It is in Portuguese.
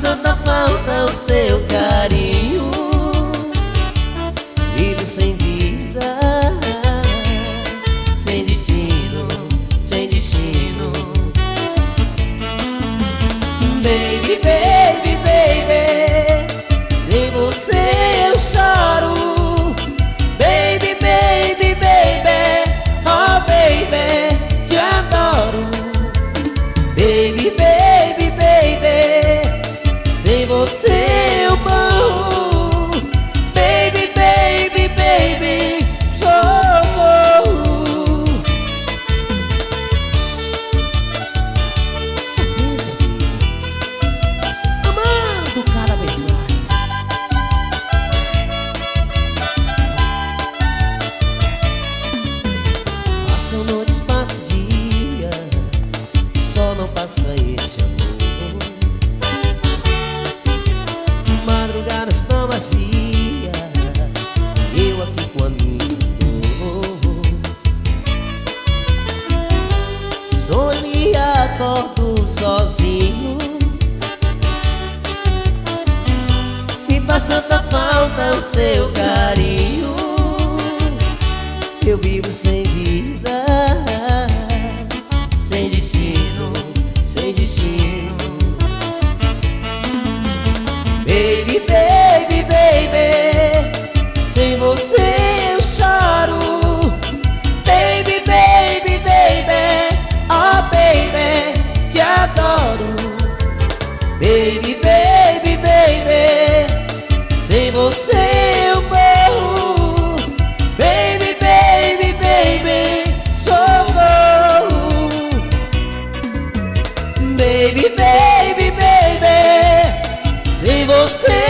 Santa falta o seu carinho. お。vazia Eu aqui com a minha dor Sonia acordo sozinho. Me faz tanta falta o seu carinho Eu vivo sem vida Sem destino. baby, baby, baby Sem você eu morro. Baby, baby, baby Socorro. Baby, baby, baby Sem você